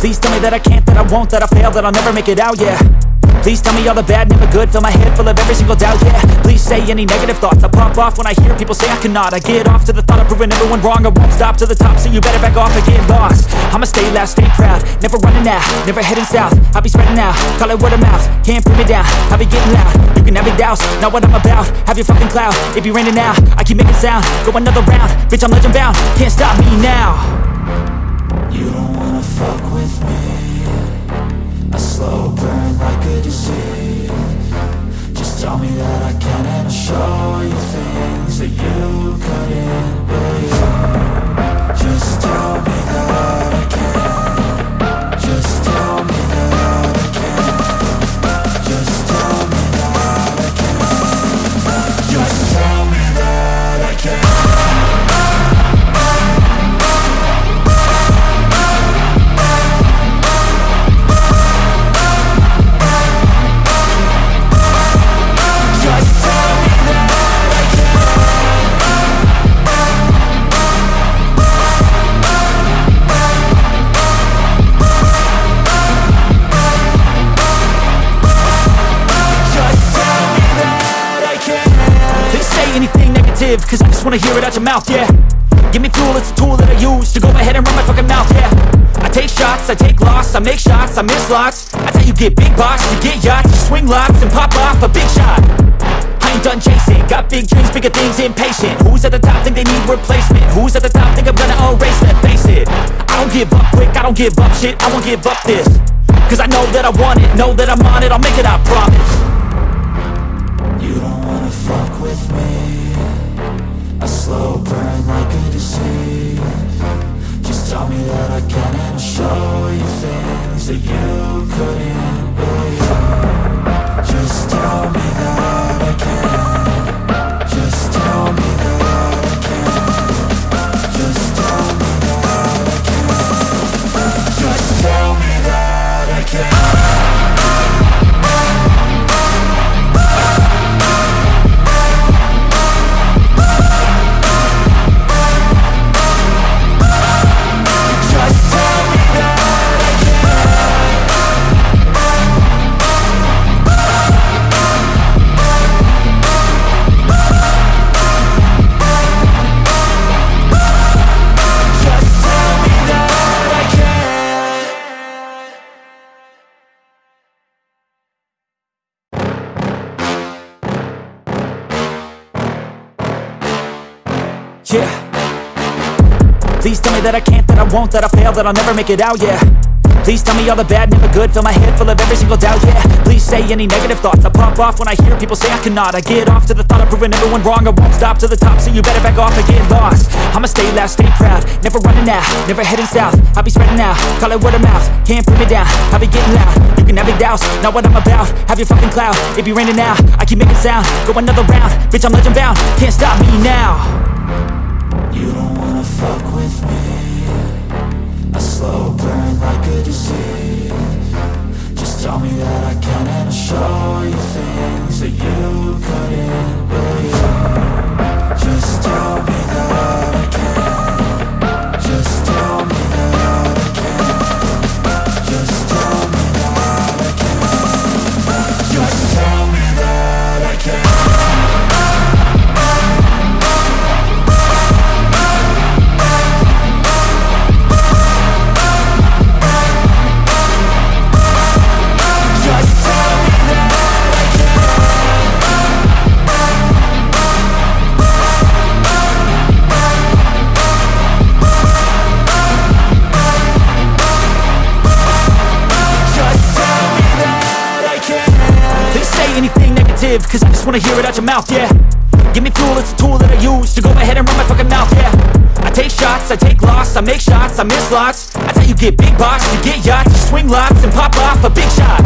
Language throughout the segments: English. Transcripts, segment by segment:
Please tell me that I can't, that I won't, that I fail, that I'll never make it out, yeah. Please tell me all the bad, never good Fill my head full of every single doubt, yeah. Please say any negative thoughts I pop off when I hear people say I cannot. I get off to the thought of proving everyone wrong I won't stop to the top, so you better back off and get lost. I'ma stay loud, stay proud Never running out, never heading south. I'll be spreading out, call it word of mouth Can't put me down, I'll be getting loud. You can have your doubts, not what I'm about Have your fucking cloud, it be raining now I keep making sound, go another round Bitch, I'm legend bound, can't stop me now You don't wanna fuck with me. A slow burn like a disease negative, cause I just wanna hear it out your mouth, yeah. Give me fuel, it's a tool that I use to go ahead and run my fucking mouth, yeah. I take shots, I take loss, I make shots, I miss lots. That's how you get big box, you get yachts, you swing lots and pop off a big shot. I ain't done chasing, got big dreams, bigger things, impatient. Who's at the top think they need replacement? Who's at the top think I'm gonna erase them? Face it, I don't give up quick, I don't give up shit, I won't give up this. Cause I know that I want it, know that I'm on it, I'll make it, I promise. You don't wanna fuck with me A slow burn like a disease. Just tell me that I can and I'll show you things that you couldn't Yeah. Please tell me that I can't, that I won't, that I fail, that I'll never make it out, yeah. Please tell me all the bad, never good, fill my head full of every single doubt, yeah. Please say any negative thoughts, I pop off when I hear people say I cannot. I get off to the thought of proving everyone wrong, I won't stop to the top, so you better back off and get lost. I'ma stay loud, stay proud, never running out, never heading south. I'll be spreading out, call it word of mouth, can't put me down, I'll be getting loud. You can have your doubts, not what I'm about, have your fucking cloud. It be raining now, I keep making sound, go another round. Bitch, I'm legend bound, can't stop me now You don't wanna fuck with me. A slow burn like a disease. Just tell me that I can and I'll show you things that you couldn't negative, cause I just wanna hear it out your mouth, yeah. Give me fuel, it's a tool that I use to go ahead and run my fucking mouth, yeah. I take shots, I take loss, I make shots, I miss lots. That's how you get big box, you get yachts, you swing lots and pop off a big shot.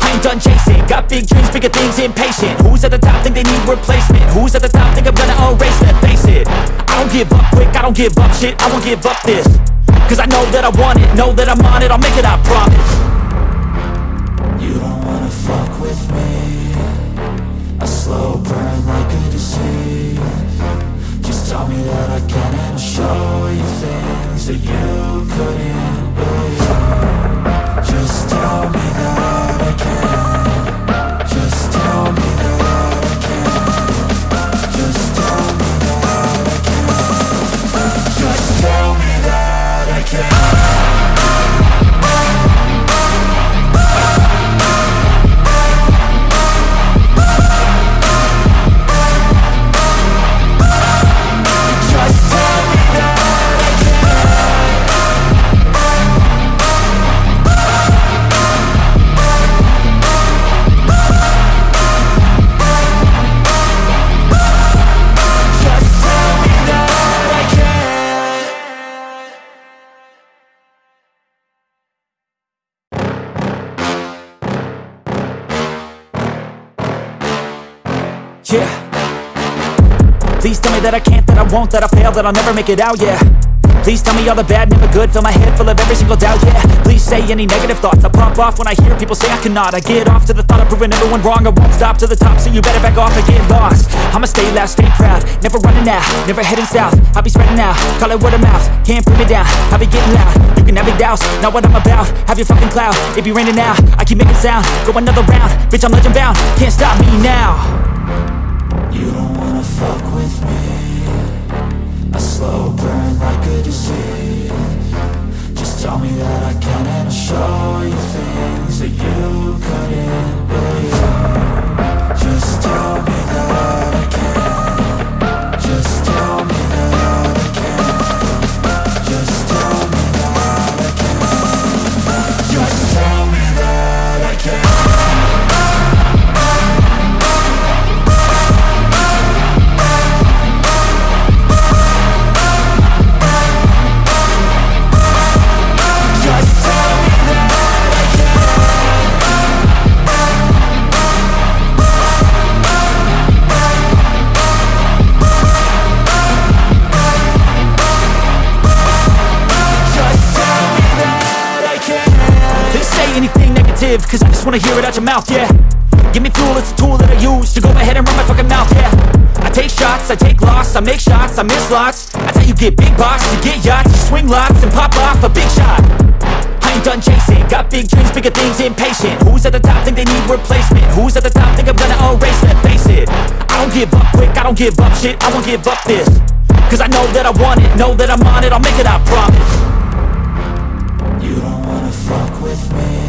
I ain't done chasing, got big dreams, bigger things, impatient. Who's at the top think they need replacement? Who's at the top think I'm gonna erase that? Face it, I don't give up quick, I don't give up shit, I won't give up this. Cause I know that I want it, know that I'm on it, I'll make it, I promise you you couldn't Please tell me that I can't, that I won't, that I fail, that I'll never make it out, yeah. Please tell me all the bad, never good, fill my head full of every single doubt, yeah. Please say any negative thoughts, I pop off when I hear people say I cannot. I get off to the thought of proving everyone wrong, I won't stop to the top, so you better back off and get lost. I'ma stay loud, stay proud, never running out, never heading south. I'll be spreading out, call it word of mouth, can't put me down, I'll be getting loud. You can have your doubts, not what I'm about, have your fucking cloud. It be raining now, I keep making sound, go another round. Bitch, I'm legend bound, can't stop me now fuck with me. A slow burn like a negative, cause I just wanna hear it out your mouth, yeah. Give me fuel, it's a tool that I use to go ahead and run my fucking mouth, yeah. I take shots, I take loss, I make shots, I miss lots. That's how you get big boss you get yachts, you swing lots and pop off a big shot. I ain't done chasing, got big dreams, bigger things, impatient. Who's at the top think they need replacement? Who's at the top think I'm gonna erase them? Face it, I don't give up quick, I don't give up shit, I won't give up this. Cause I know that I want it, know that I'm on it, I'll make it, I promise. You don't wanna fuck with me